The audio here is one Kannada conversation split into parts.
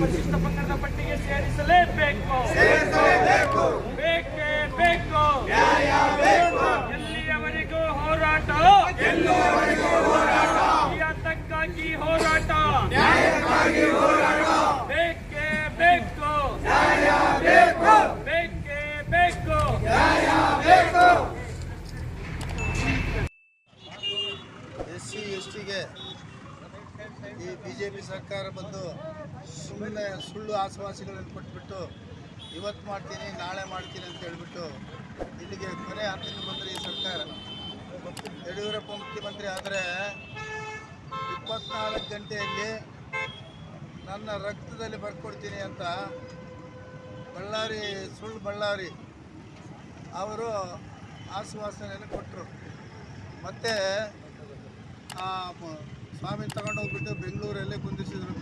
ಪರಿಶಿಷ್ಟ ಪಂಗಡದ ಪಟ್ಟಿಗೆ ಸೇರಿಸಲೇಬೇಕು. ಸರ್ಕಾರ ಬಂದು ಸುಮ್ಮನೆ ಸುಳ್ಳು ಆಶ್ವಾಸಗಳನ್ನು ಕೊಟ್ಬಿಟ್ಟು, ಇವತ್ತು ಮಾಡ್ತೀನಿ, ನಾಳೆ ಮಾಡ್ತೀನಿ ಅಂತ ಹೇಳ್ಬಿಟ್ಟು ಇಲ್ಲಿಗೆ ಕೊನೆ ಹಂತಕ್ಕೆ ಬಂದರೆ ಈ ಸರ್ಕಾರ. ಯಡಿಯೂರಪ್ಪ ಮುಖ್ಯಮಂತ್ರಿ ಆದರೆ ಇಪ್ಪತ್ನಾಲ್ಕು ಗಂಟೆಯಲ್ಲಿ ನನ್ನ ರಕ್ತದಲ್ಲಿ ಬರ್ಕೊಡ್ತೀನಿ ಅಂತ ಬಳ್ಳಾರಿ ಸುಳ್ಳು ಬಳ್ಳಾರಿ ಅವರು ಆಶ್ವಾಸನೆಯನ್ನು ಕೊಟ್ಟರು ಮತ್ತು ಸ್ವಾಮಿ ತಗೊಂಡೋಗ್ಬಿಟ್ಟು ಬೆಂಗಳೂರಲ್ಲೇ ಕುಂದಿಸಿದ್ರು.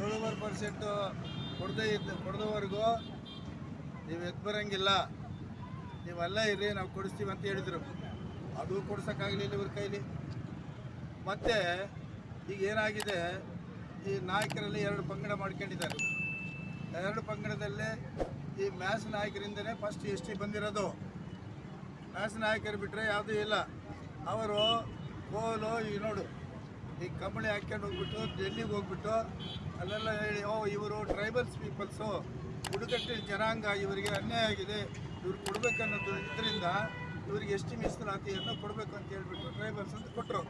ಏಳುವರೆ ಪರ್ಸೆಂಟು ಕೊಡದೇ ಇದ್ದ, ಕೊಡದವರೆಗೂ ನೀವು ಎದ್ದು ಬರೋಂಗಿಲ್ಲ. ನೀವೆಲ್ಲ ಇರಿ ನಾವು ಕೊಡಿಸ್ತೀವಿ ಅಂತ ಹೇಳಿದರು. ಅದು ಕೊಡ್ಸೋಕ್ಕಾಗಲಿಲ್ಲ ಇವ್ರ ಕೈಲಿ. ಮತ್ತು ಈಗ ಏನಾಗಿದೆ, ಈ ನಾಯಕರಲ್ಲಿ ಎರಡು ಪಂಗಡ ಮಾಡ್ಕೊಂಡಿದ್ದಾರೆ. ಎರಡು ಪಂಗಡದಲ್ಲೇ ಈ ಮ್ಯಾಸ್ ನಾಯಕರಿಂದನೇ ಫಸ್ಟ್ ಎಸ್ ಟಿ ಬಂದಿರೋದು. ಮ್ಯಾಸ್ ನಾಯಕರು ಬಿಟ್ಟರೆ ಯಾವುದೂ ಇಲ್ಲ. ಅವರು ಕೋಲು, ಈ ನೋಡು. ಈ ಕಂಬಳಿ ಹಾಕ್ಕೊಂಡು ಹೋಗ್ಬಿಟ್ಟು ಡೆಲ್ಲಿಗೆ ಹೋಗ್ಬಿಟ್ಟು, ಅಲ್ಲೆಲ್ಲ ಹೇಳಿ, ಓ, ಇವರು ಟ್ರೈಬಲ್ಸ್ ಪೀಪಲ್ಸು ಬುಡಕಟ್ಟಿನ ಜನಾಂಗ ಇವರಿಗೆ ಅನ್ಯಾಯ ಆಗಿದೆ. ಇವ್ರು ಕೊಡಬೇಕನ್ನೋದು ಇದರಿಂದ ಇವ್ರಿಗೆ ಎಷ್ಟು ಮೀಸಲಾತಿಯನ್ನು ಕೊಡಬೇಕು ಅಂತ ಹೇಳ್ಬಿಟ್ಟು ಟ್ರೈಬಲ್ಸ್ ಅಂತ ಕೊಟ್ಟರು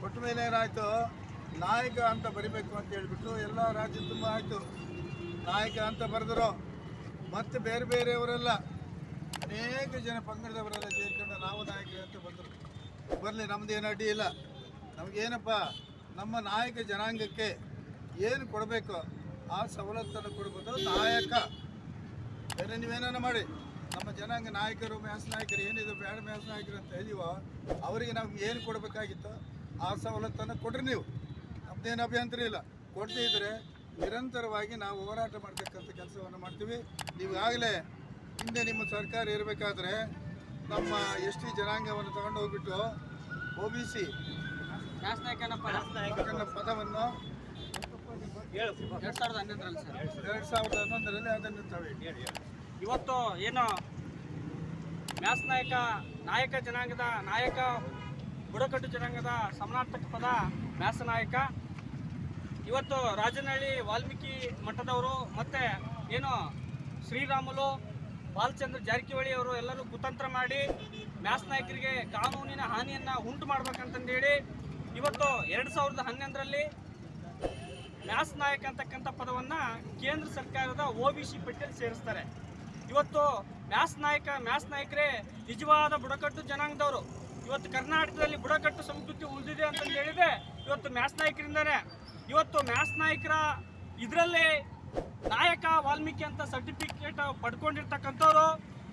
ಕೊಟ್ಟ ಮೇಲೆ ಏನಾಯಿತು? ನಾಯಕ ಅಂತ ಬರಿಬೇಕು ಅಂತ ಹೇಳ್ಬಿಟ್ಟು ಎಲ್ಲ ರಾಜ್ಯ ತುಂಬ ಆಯಿತು. ನಾಯಕ ಅಂತ ಬರೆದರು. ಮತ್ತು ಬೇರೆ ಬೇರೆಯವರೆಲ್ಲ ಅನೇಕ ಜನ ಪಂಗಡದವರೆಲ್ಲ ಸೇರ್ಕೊಂಡು ನಾವು ನಾಯಕ ಅಂತ ಬಂದರು. ಬರಲಿ ನಮ್ಮದೇನು ಅಡ್ಡಿ ಇಲ್ಲ ನಮಗೇನಪ್ಪ ನಮ್ಮ ನಾಯಕ ಜನಾಂಗಕ್ಕೆ ಏನು ಕೊಡಬೇಕು, ಆ ಸವಲತ್ತನ್ನು ಕೊಡ್ಬೋದು ನಾಯಕ ಬೇರೆ ನೀವೇನ ಮಾಡಿ, ನಮ್ಮ ಜನಾಂಗ ನಾಯಕರು ಮ್ಯಾಸ್ ನಾಯಕರು ಏನಿದೆ ಬೇಡ ಮ್ಯಾಸ್ ನಾಯಕರು ಅಂತ ಇದೀವೋ ಅವರಿಗೆ ನಮ್ಗೆ ಏನು ಕೊಡಬೇಕಾಗಿತ್ತು, ಆ ಸವಲತ್ತನ್ನು ಕೊಡ್ರಿ ನೀವು. ನಮ್ದೇನು ಅಭ್ಯಂತರ ಇಲ್ಲ. ಕೊಡದೇ ಇದ್ದರೆ ನಿರಂತರವಾಗಿ ನಾವು ಹೋರಾಟ ಮಾಡ್ತಕ್ಕಂಥ ಕೆಲಸವನ್ನು ಮಾಡ್ತೀವಿ. ನೀವು ಆಗಲೇ ಹಿಂದೆ ನಿಮ್ಮ ಸರ್ಕಾರ ಇರಬೇಕಾದ್ರೆ ನಮ್ಮ ಎಸ್ ಟಿ ಜನಾಂಗವನ್ನು ತಗೊಂಡು ಹೋಗ್ಬಿಟ್ಟು ಒ ಬಿ ಸಿ ಪದವನ್ನು ಎರಡ್ ಸಾವಿರದ ಹನ್ನೊಂದರಲ್ಲಿ ಸರ್. ಎರಡು ಸಾವಿರದ ಹನ್ನೊಂದರಲ್ಲಿ ಅದನ್ನು ತಾವೇ ಇವತ್ತು ಏನು ಮ್ಯಾಸ್ ನಾಯಕ ನಾಯಕ ಜನಾಂಗದ ನಾಯಕ ಬುಡಕಟ್ಟು ಜನಾಂಗದ ಸಮಾನಾರ್ಥಕ ಪದ ಮ್ಯಾಸ ನಾಯಕ. ಇವತ್ತು ರಾಜನಹಳ್ಳಿ ವಾಲ್ಮೀಕಿ ಮಠದವರು ಮತ್ತೆ ಏನು ಶ್ರೀರಾಮುಲು ಬಾಲಚಂದ್ರ ಜಾರಕಿಹೊಳಿ ಅವರು ಎಲ್ಲರೂ ಕುತಂತ್ರ ಮಾಡಿ ಮ್ಯಾಸ್ ನಾಯಕರಿಗೆ ಕಾನೂನಿನ ಹಾನಿಯನ್ನು ಉಂಟು ಮಾಡ್ಬೇಕಂತಂದೇಳಿ ಇವತ್ತು ಎರಡು ಸಾವಿರದ ಹನ್ನೊಂದರಲ್ಲಿ ಮ್ಯಾಸ್ ನಾಯಕ ಅಂತಕ್ಕಂಥ ಪದವನ್ನ ಕೇಂದ್ರ ಸರ್ಕಾರದ ಒ ಬಿ ಸಿ ಪಟ್ಟಿಯಲ್ಲಿ ಸೇರಿಸ್ತಾರೆ. ಇವತ್ತು ಮ್ಯಾಸ್ ನಾಯಕ ಮ್ಯಾಸ್ ನಾಯಕರೇ ನಿಜವಾದ ಬುಡಕಟ್ಟು ಜನಾಂಗದವರು. ಇವತ್ತು ಕರ್ನಾಟಕದಲ್ಲಿ ಬುಡಕಟ್ಟು ಸಂಸ್ಕೃತಿ ಉಳಿದಿದೆ ಅಂತಂದು ಹೇಳಿದ್ರೆ ಇವತ್ತು ಮ್ಯಾಸ್ ನಾಯಕರಿಂದಾನೆ. ಇವತ್ತು ಮ್ಯಾಸ್ ನಾಯಕರ ಇದರಲ್ಲಿ ನಾಯಕ ವಾಲ್ಮೀಕಿ ಅಂತ ಸರ್ಟಿಫಿಕೇಟ್ ಪಡ್ಕೊಂಡಿರ್ತಕ್ಕಂಥವ್ರು,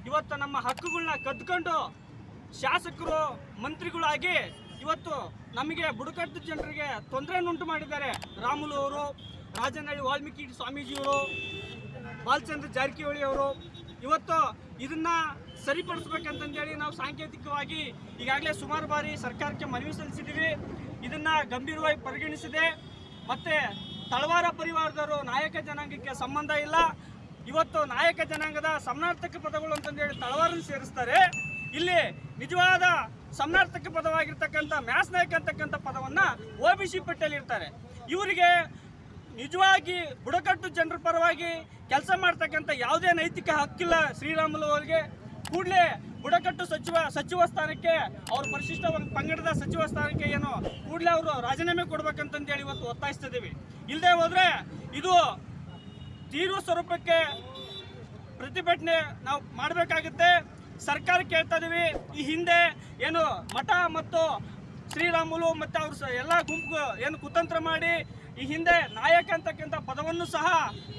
ಇವತ್ತು ನಮ್ಮ ಹಕ್ಕುಗಳನ್ನ ಕದ್ಕೊಂಡು ಶಾಸಕರು, ಮಂತ್ರಿಗಳಾಗಿ ಇವತ್ತು ನಮಗೆ ಬುಡಕಟ್ಟು ಜನರಿಗೆ ತೊಂದರೆಯನ್ನುಂಟು ಮಾಡಿದ್ದಾರೆ. ರಾಮುಲು ಅವರು, ರಾಜನಹಳ್ಳಿ ವಾಲ್ಮೀಕಿ ಸ್ವಾಮೀಜಿಯವರು, ಬಾಲಚಂದ್ರ ಜಾರಕಿಹೊಳಿ ಅವರು. ಇವತ್ತು ಇದನ್ನ ಸರಿಪಡಿಸ್ಬೇಕಂತಂದೇಳಿ ನಾವು ಸಾಂಕೇತಿಕವಾಗಿ ಈಗಾಗಲೇ ಸುಮಾರು ಬಾರಿ ಸರ್ಕಾರಕ್ಕೆ ಮನವಿ ಸಲ್ಲಿಸಿದ್ದೀವಿ. ಇದನ್ನ ಗಂಭೀರವಾಗಿ ಪರಿಗಣಿಸಿದೆ. ಮತ್ತೆ ತಳವಾರ ಪರಿವಾರದವರು ನಾಯಕ ಜನಾಂಗಕ್ಕೆ ಸಂಬಂಧ ಇಲ್ಲ. ಇವತ್ತು ನಾಯಕ ಜನಾಂಗದ ಸಮನಾರ್ಥಕ ಪದಗಳು ಅಂತಂದೇಳಿ ತಳವಾರನ್ನು ಸೇರಿಸ್ತಾರೆ. ಇಲ್ಲಿ ನಿಜವಾದ ಸಮನಾರ್ಥಕ ಪದವಾಗಿರ್ತಕ್ಕಂಥ ಮ್ಯಾಸ್ ನಾಯಕ ಅಂತಕ್ಕಂಥ ಪದವನ್ನ ಒ ಬಿ ಸಿ ಪಟ್ಟಿಯಲ್ಲಿ ಇರ್ತಾರೆ ಇವರಿಗೆ ನಿಜವಾಗಿ ಬುಡಕಟ್ಟು ಜನರ ಪರವಾಗಿ ಕೆಲಸ ಮಾಡ್ತಕ್ಕಂಥ ಯಾವುದೇ ನೈತಿಕ ಹಕ್ಕಿಲ್ಲ ಶ್ರೀರಾಮುಲು ಅವರಿಗೆ. ಕೂಡಲೇ ಬುಡಕಟ್ಟು ಸಚಿವ ಸಚಿವ ಸ್ಥಾನಕ್ಕೆ ಅವರು ಪರಿಶಿಷ್ಟ ಪಂಗಡದ ಸಚಿವ ಸ್ಥಾನಕ್ಕೆ ಏನು ಕೂಡಲೇ ಅವರು ರಾಜೀನಾಮೆ ಕೊಡ್ಬೇಕಂತಂದೇಳಿ ಇವತ್ತು ಒತ್ತಾಯಿಸ್ತಿದ್ದೀವಿ. ಇಲ್ಲದೆ ಹೋದ್ರೆ ಇದು ತೀವ್ರ ಸ್ವರೂಪಕ್ಕೆ ಪ್ರತಿಭಟನೆ ನಾವು ಮಾಡಬೇಕಾಗುತ್ತೆ. ಸರ್ಕಾರ ಕೇಳ್ತಾ ಇದೀವಿ. ಈ ಹಿಂದೆ ಏನು ಮಠ ಮತ್ತು ಶ್ರೀರಾಮುಲು ಮತ್ತು ಅವ್ರ ಎಲ್ಲ ಗುಂಪು ಏನು ಕುತಂತ್ರ ಮಾಡಿ ಈ ಹಿಂದೆ ನಾಯಕ ಅಂತಕ್ಕಂಥ ಪದವನ್ನು ಸಹ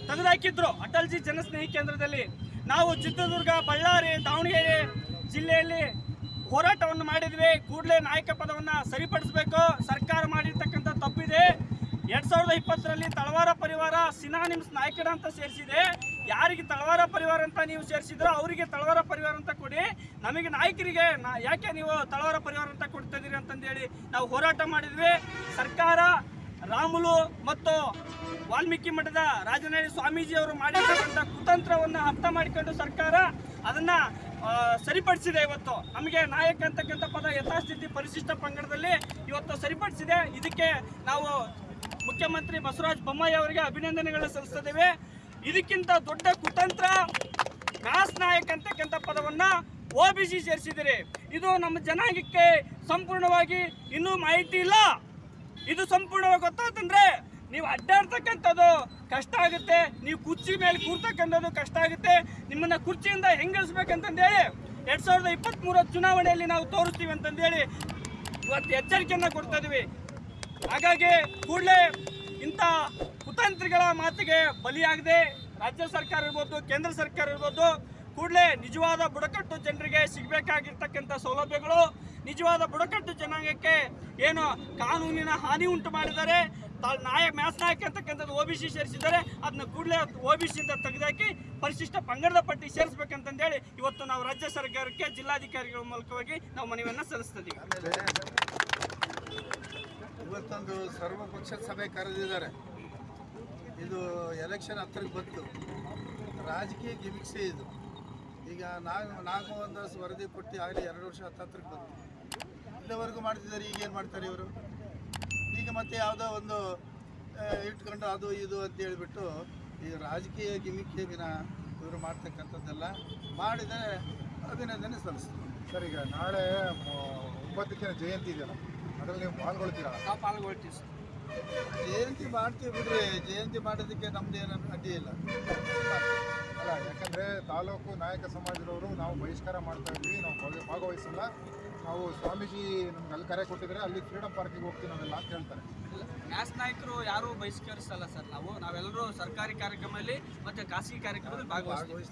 ತೆಗೆದುಹಾಕಿದ್ರು. ಅಟಲ್ಜಿ ಜನಸ್ನೇಹಿ ಕೇಂದ್ರದಲ್ಲಿ. ನಾವು ಚಿತ್ರದುರ್ಗ, ಬಳ್ಳಾರಿ, ದಾವಣಗೆರೆ ಜಿಲ್ಲೆಯಲ್ಲಿ ಹೋರಾಟವನ್ನು ಮಾಡಿದ್ವಿ. ಕೂಡಲೇ ನಾಯಕ ಪದವನ್ನು ಸರಿಪಡಿಸಬೇಕು. ಸರ್ಕಾರ ಮಾಡಿರ್ತಕ್ಕಂಥ ತಪ್ಪಿದೆ. ಎರಡು ಸಾವಿರದ ಇಪ್ಪತ್ತರಲ್ಲಿ ತಳವಾರ ಪರಿವಾರ ಸಿನಾನಿಮ್ಸ್ ನಾಯಕರ ಅಂತ ಸೇರಿಸಿದೆ. ಯಾರಿಗೆ ತಳವಾರ ಪರಿವಾರ ಅಂತ ನೀವು ಸೇರಿಸಿದ್ರೋ ಅವರಿಗೆ ತಳವಾರ ಪರಿವಾರ ಅಂತ ಕೊಡಿ. ನಮಗೆ ನಾಯಕರಿಗೆ ಯಾಕೆ ನೀವು ತಳವಾರ ಪರಿವಾರ ಅಂತ ಕೊಡ್ತಾ ಇದೀರಿ ಅಂತಂದೇಳಿ ನಾವು ಹೋರಾಟ ಮಾಡಿದ್ವಿ. ಸರ್ಕಾರ ರಾಮುಲು ಮತ್ತು ವಾಲ್ಮೀಕಿ ಮಠದ ರಾಜನಹಳ್ಳಿ ಸ್ವಾಮೀಜಿ ಅವರು ಮಾಡಿರ್ತಕ್ಕಂಥ ಕುತಂತ್ರವನ್ನು ಅರ್ಥ ಮಾಡಿಕೊಂಡು ಸರ್ಕಾರ ಅದನ್ನ ಸರಿಪಡಿಸಿದೆ ಇವತ್ತು. ನಮಗೆ ನಾಯಕ ಅಂತಕ್ಕಂಥ ಪದ ಯಥಾಸ್ಥಿತಿ ಪರಿಶಿಷ್ಟ ಪಂಗಡದಲ್ಲಿ ಇವತ್ತು ಸರಿಪಡಿಸಿದೆ. ಇದಕ್ಕೆ ನಾವು ಮುಖ್ಯಮಂತ್ರಿ ಬಸವರಾಜ ಬೊಮ್ಮಾಯಿ ಅವರಿಗೆ ಅಭಿನಂದನೆಗಳನ್ನು ಸಲ್ಲಿಸ್ತಿದ್ದೇವೆ. ಇದಕ್ಕಿಂತ ದೊಡ್ಡ ಕುತಂತ್ರ ಮ್ಯಾಸ್ ನಾಯಕ ಅಂತಕ್ಕಂಥ ಪದವನ್ನ ಒ ಬಿ ಸಿ ಸೇರಿಸಿದಿರಿ ಇದು ನಮ್ಮ ಜನಾಂಗಕ್ಕೆ ಸಂಪೂರ್ಣವಾಗಿ ಇನ್ನೂ ಮಾಹಿತಿ ಇಲ್ಲ. ಇದು ಸಂಪೂರ್ಣವಾಗಿ ಗೊತ್ತಾತಂದ್ರೆ ನೀವು ಅಡ್ಡಾಡ್ತಕ್ಕಂಥದ್ದು ಕಷ್ಟ ಆಗುತ್ತೆ, ನೀವು ಕುರ್ಚಿ ಮೇಲೆ ಕೂರ್ತಕ್ಕಂಥದ್ದು ಕಷ್ಟ ಆಗುತ್ತೆ, ನಿಮ್ಮನ್ನ ಕುರ್ಚಿಯಿಂದ ಹೆಂಗಿಳಿಸ್ಬೇಕಂತಂದೇಳಿ ಎರಡ್ ಸಾವಿರದ ಇಪ್ಪತ್ತ್ ಚುನಾವಣೆಯಲ್ಲಿ ನಾವು ತೋರಿಸ್ತೀವಿ ಅಂತಂದೇಳಿ ಇವತ್ತು ಎಚ್ಚರಿಕೆಯನ್ನು ಕೊಡ್ತಾ ಇದೀವಿ. ಹಾಗಾಗಿ ಕೂಡಲೇ ಇಂಥ ಕುತಂತ್ರಿಗಳ ಮಾತಿಗೆ ಬಲಿಯಾಗದೆ ರಾಜ್ಯ ಸರ್ಕಾರ ಇರ್ಬೋದು, ಕೇಂದ್ರ ಸರ್ಕಾರ ಇರ್ಬೋದು ಕೂಡಲೇ ನಿಜವಾದ ಬುಡಕಟ್ಟು ಜನರಿಗೆ ಸಿಗಬೇಕಾಗಿರ್ತಕ್ಕಂಥ ಸೌಲಭ್ಯಗಳು, ನಿಜವಾದ ಬುಡಕಟ್ಟು ಜನಾಂಗಕ್ಕೆ ಏನು ಕಾನೂನಿನ ಹಾನಿ ಉಂಟು ಮಾಡಿದ್ದಾರೆ ತಾವು ನಾಯಕ ಮ್ಯಾಸ್ ನಾಯಕ ಅಂತಕ್ಕಂಥದ್ದು ಒ ಬಿ ಸಿ ಸೇರಿಸಿದ್ದಾರೆ ಅದನ್ನ ಕೂಡಲೇ ಒ ಬಿ ಸಿಯಿಂದ ತೆಗೆದಾಕಿ ಪರಿಶಿಷ್ಟ ಪಂಗಡದ ಪಟ್ಟಿ ಸೇರಿಸ್ಬೇಕಂತಂದೇಳಿ ಇವತ್ತು ನಾವು ರಾಜ್ಯ ಸರ್ಕಾರಕ್ಕೆ ಜಿಲ್ಲಾಧಿಕಾರಿಗಳ ಮೂಲಕವಾಗಿ ನಾವು ಮನವಿಯನ್ನು ಸಲ್ಲಿಸ್ತಿದ್ದೀವಿ. ಇವತ್ತೊಂದು ಸರ್ವಪಕ್ಷ ಸಭೆ ಕರೆದಿದ್ದಾರೆ. ಇದು ಎಲೆಕ್ಷನ್ ಹತ್ತಿರಕ್ಕೆ ಬಂತು. ರಾಜಕೀಯ ಗಿಮಿಕ್ಸೆ ಇದು. ಈಗ ನಾಗ ನಾಗಮೋಹನ್ ವರದಿ ಕೊಟ್ಟು ಆಗಲಿ ಎರಡು ವರ್ಷ ಹತ್ತತ್ರಕ್ಕೆ ಬಂತು. ಇಲ್ಲಿವರೆಗೂ ಮಾಡ್ತಿದ್ದಾರೆ ಈಗ ಏನು ಮಾಡ್ತಾರೆ ಇವರು? ಈಗ ಮತ್ತೆ ಯಾವುದೋ ಒಂದು ಇಟ್ಕೊಂಡು ಅದು ಇದು ಅಂತ ಹೇಳಿಬಿಟ್ಟು ಈ ರಾಜಕೀಯ ಗಿಮಿಕ್ಕೆ ದಿನ ಇವರು ಮಾಡ್ತಕ್ಕಂಥದ್ದೆಲ್ಲ ಮಾಡಿದರೆ ಅಭಿನಂದನೆ ಸಲ್ಲಿಸ್ತಾರೆ ಸರ್ ಈಗ ನಾಳೆ ಒಂಬತ್ತಕ್ಕಿನ ಒಂಬತ್ತಕ್ಕೆ ಜಯಂತಿ ಇದೆಯಲ್ಲ ಅದರಲ್ಲಿ ನೀವು ಪಾಲ್ಗೊಳ್ತೀರಾ? ನಾವು ಪಾಲ್ಗೊಳ್ತೀವಿ ಸರ್. ಜಯಂತಿ ಮಾಡ್ತೀವಿ ಬಿಡ್ರಿ ಜಯಂತಿ ಮಾಡೋದಕ್ಕೆ ನಮ್ದು ಏನಾದ್ರು ಅಡ್ಡಿ ಇಲ್ಲ. ಅಲ್ಲ ಯಾಕಂದರೆ ತಾಲೂಕು ನಾಯಕ ಸಮಾಜದವರು ನಾವು ಬಹಿಷ್ಕಾರ ಮಾಡ್ತಾ ಇದ್ವಿ ನಾವು ಭಾಗ- ಭಾಗವಹಿಸಲ್ಲ. ನಾವು ಸ್ವಾಮೀಜಿ ನಮ್ಗೆ ಅಲ್ಲಿ ಕರೆ ಕೊಟ್ಟಿದ್ರೆ ಅಲ್ಲಿ ಫ್ರೀಡಮ್ ಪಾರ್ಕಿಗೆ ಹೋಗ್ತೀವಿ ನಾವೆಲ್ಲ ಅಂತ ಹೇಳ್ತಾರೆ. ನ್ಯಾಸ್ ನಾಯಕರು ಯಾರು ಬಹಿಷ್ಕರಿಸಲ್ಲ ಸರ್. ನಾವು ನಾವೆಲ್ಲರೂ ಸರ್ಕಾರಿ ಕಾರ್ಯಕ್ರಮದಲ್ಲಿ ಮತ್ತು ಖಾಸಗಿ ಕಾರ್ಯಕ್ರಮದಲ್ಲಿ ಭಾಗವಹಿಸ್ತೀವಿ.